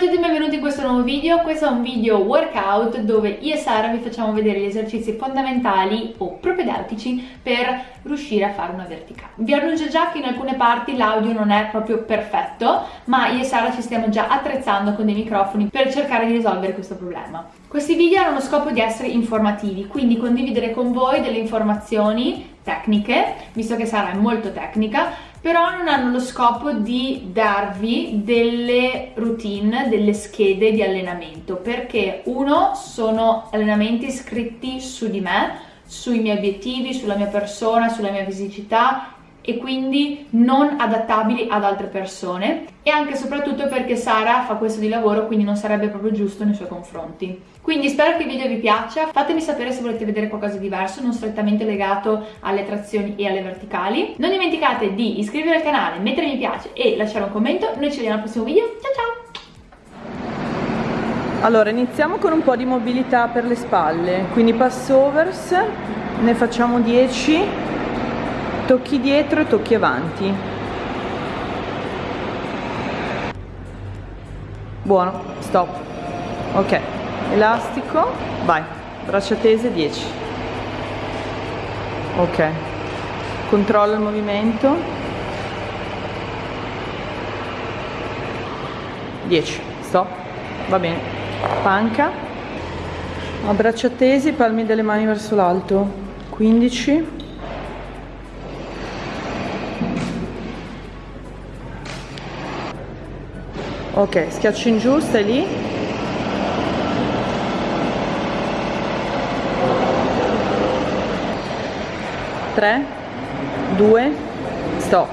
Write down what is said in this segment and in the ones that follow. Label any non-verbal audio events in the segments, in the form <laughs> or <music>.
Tutti e benvenuti in questo nuovo video, questo è un video workout dove io e Sara vi facciamo vedere gli esercizi fondamentali o propedeutici per riuscire a fare una verticale. Vi annuncio già che in alcune parti l'audio non è proprio perfetto, ma io e Sara ci stiamo già attrezzando con dei microfoni per cercare di risolvere questo problema. Questi video hanno lo scopo di essere informativi, quindi condividere con voi delle informazioni tecniche, visto che Sara è molto tecnica, però non hanno lo scopo di darvi delle routine, delle schede di allenamento, perché uno sono allenamenti scritti su di me, sui miei obiettivi, sulla mia persona, sulla mia fisicità e quindi non adattabili ad altre persone e anche e soprattutto perché Sara fa questo di lavoro quindi non sarebbe proprio giusto nei suoi confronti. Quindi spero che il video vi piaccia, fatemi sapere se volete vedere qualcosa di diverso, non strettamente legato alle trazioni e alle verticali. Non dimenticate di iscrivervi al canale, mettere mi piace e lasciare un commento, noi ci vediamo al prossimo video, ciao ciao! Allora, iniziamo con un po' di mobilità per le spalle, quindi passovers, ne facciamo 10, tocchi dietro e tocchi avanti. Buono, stop. Ok, elastico, vai, braccia tese 10. Ok, controlla il movimento. 10, stop, va bene panca a braccia tesi palmi delle mani verso l'alto 15 ok schiaccio in giù stai lì. Tre due stop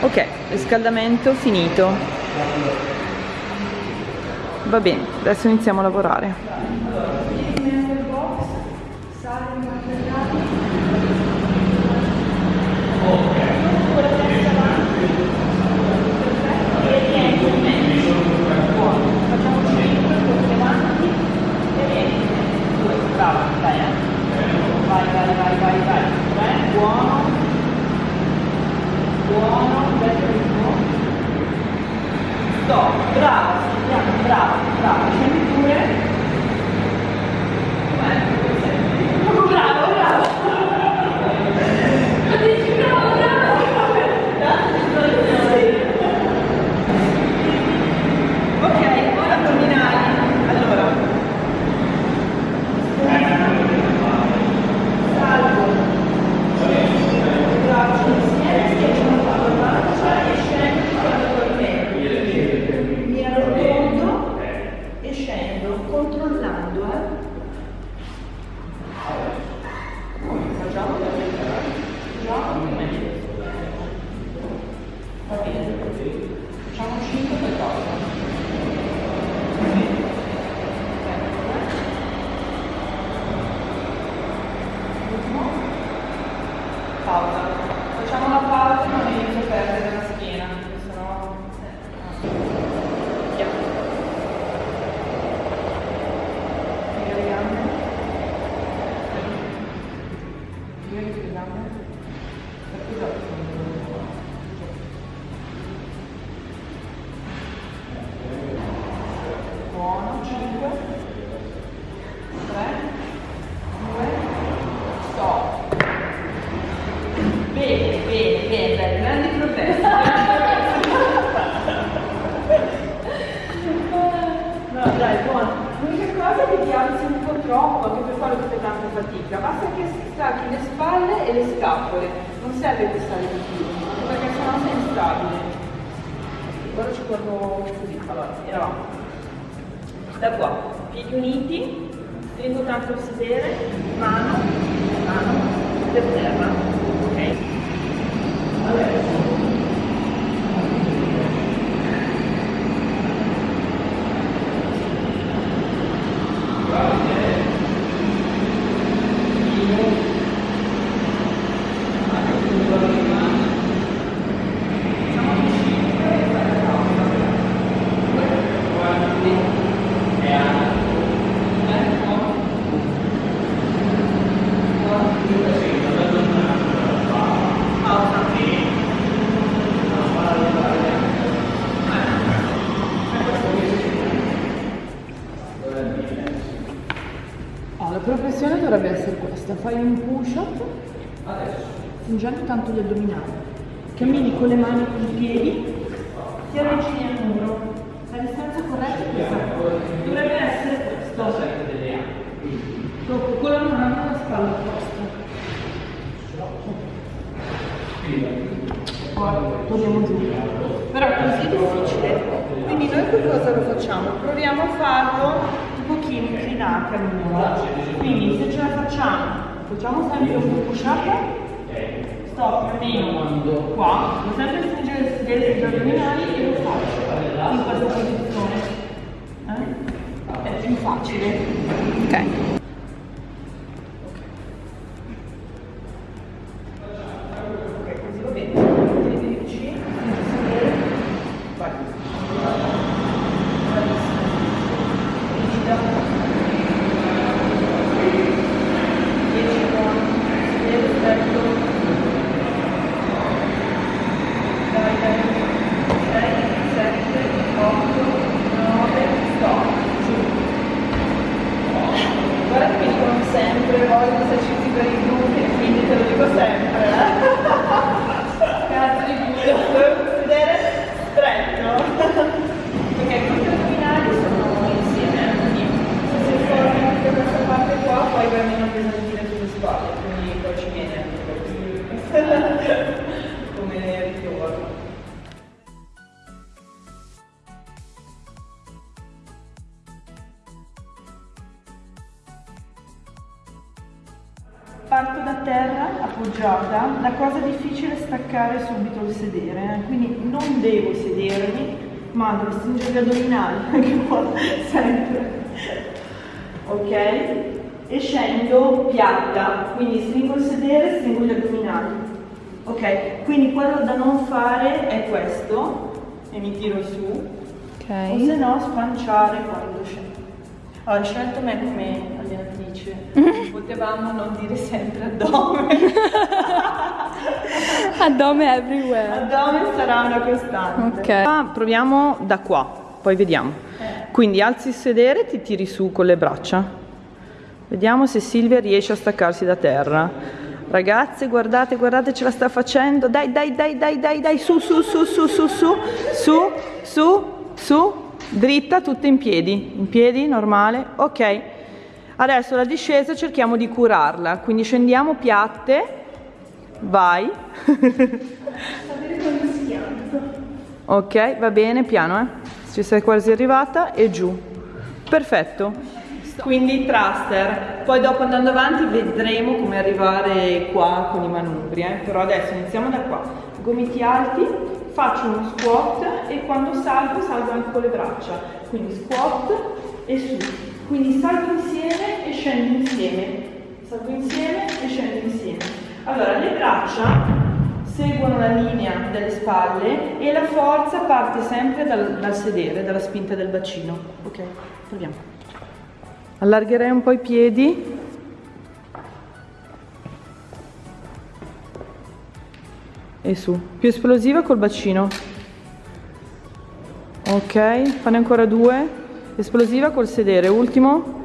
ok riscaldamento finito. Va bene, adesso iniziamo a lavorare. Fatica, basta che stacchi le spalle e le scapole, non serve che stare di più, perché sennò sei instabile. Ora ci guardo così, allora, eravamo. Da qua, piedi uniti, stringo tanto il sedere, mano, mano, per terra, ok? Allora. progressione dovrebbe essere questa, fai un push up stringendo tanto gli addominali, cammini con le mani i piedi, ti avvicini al muro, la distanza corretta è questa, dovrebbe essere questo. Dopo con la mano alla spalla opposta. Poi torniamo giù. Però così è difficile. Quindi noi che cosa lo facciamo? Proviamo a farlo un pochino inclinati al muro. Quindi se ce la facciamo, facciamo sempre un push up, sto premendo qua, devo sempre stringere sedere sugli addominali e lo faccio in questa posizione. Eh? È più facile. Ok, terra appoggiata, la cosa difficile è staccare subito il sedere, eh. quindi non devo sedermi, ma devo stringere gli addominali, <laughs> anche qua, sempre. Ok? E scendo piatta, quindi stringo il sedere, stringo gli addominali. Ok? Quindi quello da non fare è questo, e mi tiro su, o se no spanciare quando scendo. Allora, scelto me come allenatrice, potevamo non dire sempre addome. <laughs> Addome everywhere. Addome sarà una costante. Ok. Ah, Proviamo da qua, poi vediamo. Quindi alzi il sedere e ti tiri su con le braccia. Vediamo se Silvia riesce a staccarsi da terra. Ragazze, guardate, guardate, ce la sta facendo. Dai, dai, dai, dai, dai, dai, su, su, su, su, su, su, su, su, su, dritta, tutte in piedi. In piedi, normale. Ok. Adesso la discesa cerchiamo di curarla. Quindi scendiamo piatte. Vai. <laughs> Ok, va bene, piano, eh. Ci sei quasi arrivata e giù. Perfetto. Quindi thruster, poi dopo andando avanti vedremo come arrivare qua con i manubri, eh. però adesso iniziamo da qua. Gomiti alti, faccio uno squat e quando salgo salgo anche con le braccia, quindi squat e su. Quindi salgo insieme e scendo insieme, salgo insieme e scendo insieme. Allora le braccia seguono la linea delle spalle e la forza parte sempre dal, dal sedere, dalla spinta del bacino. Ok, proviamo. Allargherei un po' i piedi. E su. Più esplosiva col bacino. Ok, fanne ancora due. Esplosiva col sedere. Ultimo.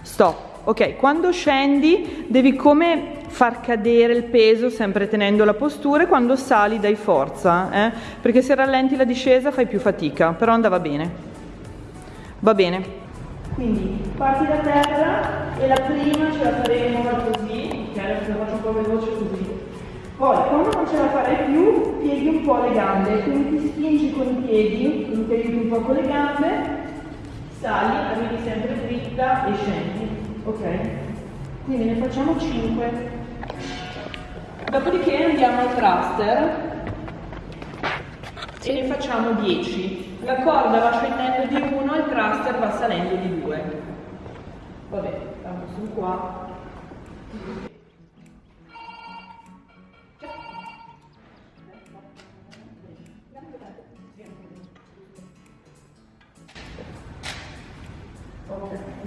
Stop. Ok, quando scendi devi come far cadere il peso sempre tenendo la postura e quando sali dai forza, eh? perché se rallenti la discesa fai più fatica, però andava bene. Va bene. Quindi parti da terra e la prima ce la faremo così, ok? Adesso la faccio un po' veloce. Poi quando non ce la farai più, pieghi un po' le gambe, quindi ti spingi con i piedi, quindi un po' con le gambe, sali, arrivi sempre dritta e scendi, ok? Quindi ne facciamo 5. Dopodiché andiamo al thruster e ne facciamo 10. La corda va scendendo di 1 il thruster va salendo di 2. Vabbè, tanto sono qua.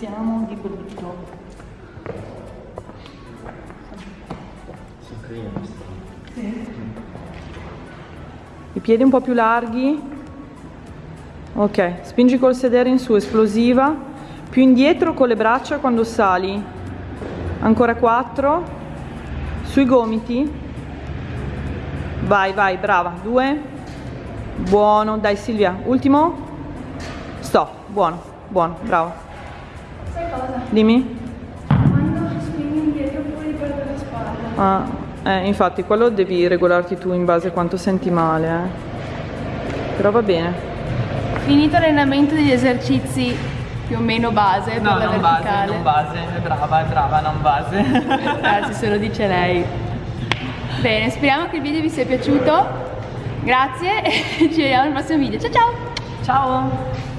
siamo di brutto. Queste. I piedi un po' più larghi. Ok, spingi col sedere in su, esplosiva. Più indietro con le braccia quando sali. Ancora quattro. Sui gomiti. Vai, vai, brava. Due. Buono, dai Silvia. Ultimo. Stop. Buono, buono, bravo. Sai cosa? Dimmi. Quando spingi indietro poi riperdo la spalla. Ah, eh, infatti quello devi regolarti tu in base a quanto senti male, eh. Però va bene. Finito l'allenamento degli esercizi più o meno base per la verticale. base, è brava, è brava, non base. <laughs> Grazie, se lo dice lei. Bene, speriamo che il video vi sia piaciuto. Grazie <laughs> e ci vediamo nel prossimo video. Ciao ciao! Ciao!